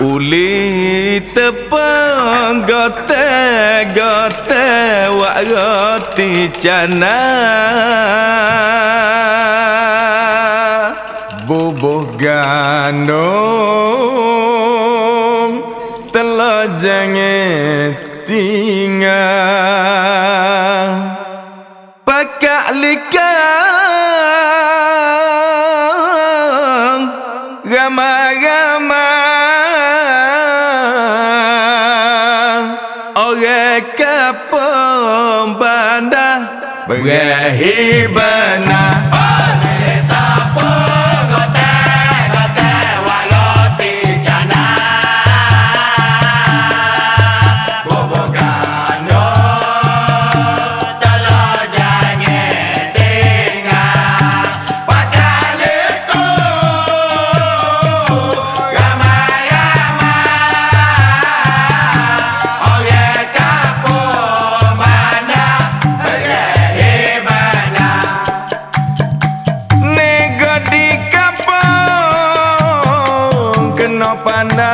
Ulit panggote gote wakoti cana Bubuh gandong telah jangit tinggal Mereka pembandah Berahi na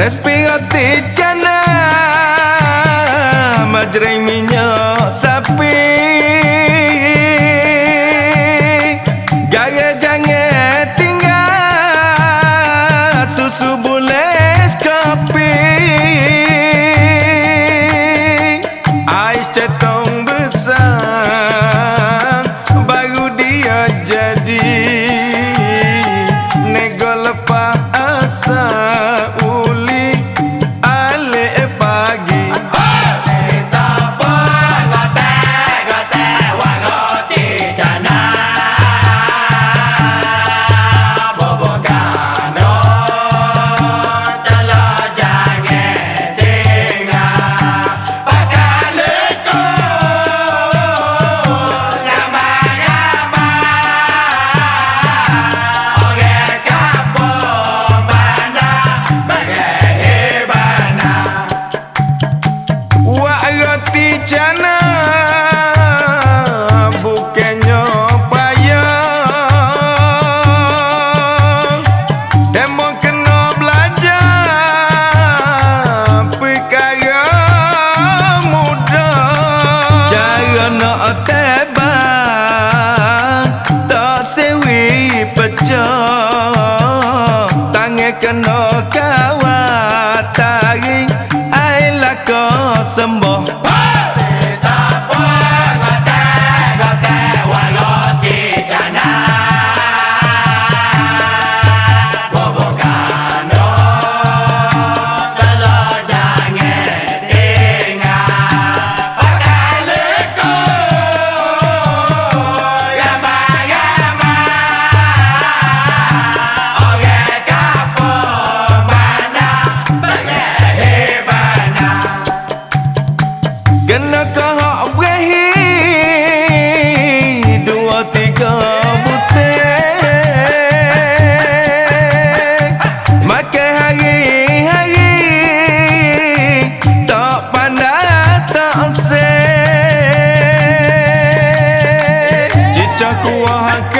Respi oti jana Majrai minyak sapi. Gaya jange tinggal Susu bulis kopi. Ais cetong besar. December. وهكذا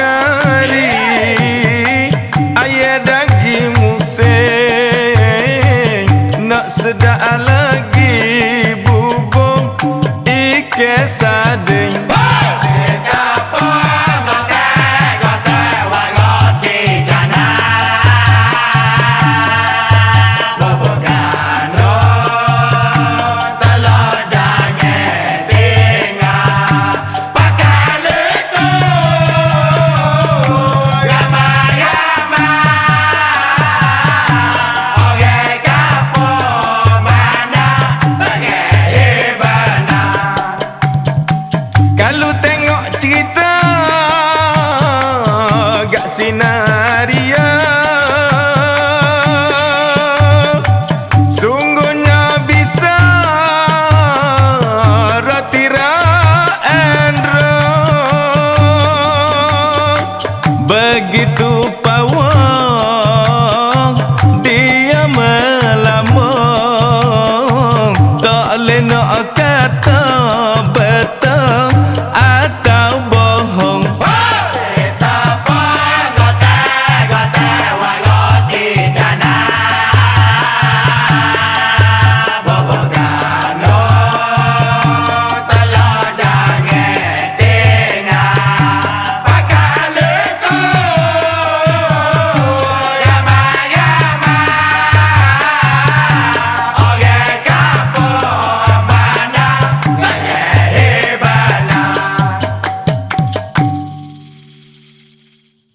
बगतू पव